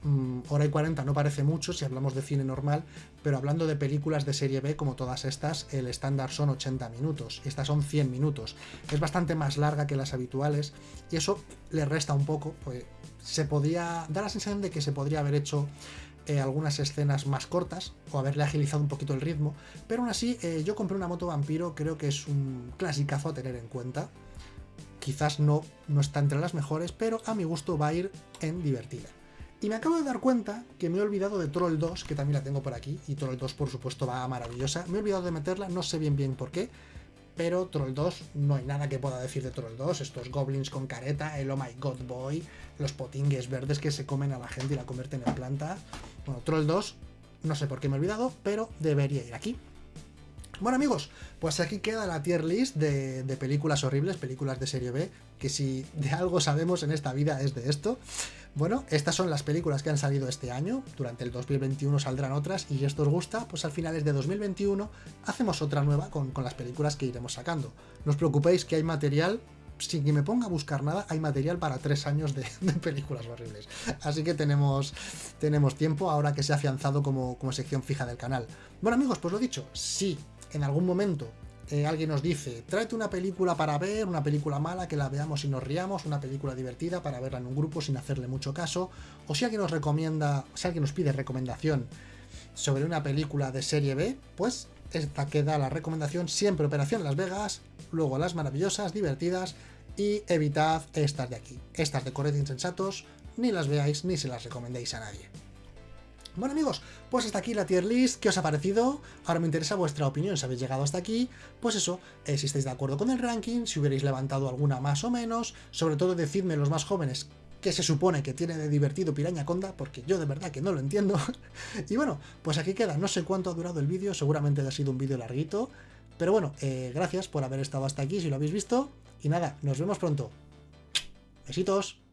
Mm, hora y 40 no parece mucho si hablamos de cine normal, pero hablando de películas de serie B como todas estas, el estándar son 80 minutos, estas son 100 minutos. Es bastante más larga que las habituales y eso le resta un poco, pues se podía dar la sensación de que se podría haber hecho eh, algunas escenas más cortas o haberle agilizado un poquito el ritmo, pero aún así eh, yo compré una moto vampiro, creo que es un clasicazo a tener en cuenta. Quizás no, no está entre las mejores, pero a mi gusto va a ir en divertida. Y me acabo de dar cuenta que me he olvidado de Troll 2, que también la tengo por aquí, y Troll 2 por supuesto va maravillosa. Me he olvidado de meterla, no sé bien bien por qué, pero Troll 2, no hay nada que pueda decir de Troll 2, estos goblins con careta, el oh my god boy, los potingues verdes que se comen a la gente y la convierten en planta. Bueno, Troll 2, no sé por qué me he olvidado, pero debería ir aquí. Bueno amigos, pues aquí queda la tier list de, de, películas horribles, películas de serie B, que si de algo sabemos en esta vida es de esto. Bueno, estas son las películas que han salido este año, durante el 2021 saldrán otras, y si esto os gusta, pues al finales de 2021 hacemos otra nueva con, las películas que iremos sacando. No os preocupéis que hay material sin que me ponga a buscar nada, hay material para tres años de, películas horribles. Así que tenemos, tenemos tiempo ahora que se ha afianzado como, como sección fija del canal. Bueno amigos, pues lo dicho, si en algún momento eh, alguien nos dice, tráete una película para ver, una película mala que la veamos y nos riamos, una película divertida para verla en un grupo sin hacerle mucho caso, o si alguien nos recomienda, si alguien nos pide recomendación sobre una película de serie B, pues esta queda la recomendación siempre Operación Las Vegas, luego las maravillosas, divertidas y evitad estas de aquí, estas de Corred Insensatos, ni las veáis ni se las recomendéis a nadie. Bueno amigos, pues hasta aquí la tier list, ¿qué os ha parecido? Ahora me interesa vuestra opinión, si habéis llegado hasta aquí, pues eso, eh, si estáis de acuerdo con el ranking, si hubierais levantado alguna más o menos, sobre todo decidme los más jóvenes qué se supone que tiene de divertido Piraña Conda, porque yo de verdad que no lo entiendo. y bueno, pues aquí queda, no sé cuánto ha durado el vídeo, seguramente ha sido un vídeo larguito, pero bueno, eh, gracias por haber estado hasta aquí, si lo habéis visto, y nada, nos vemos pronto. Besitos.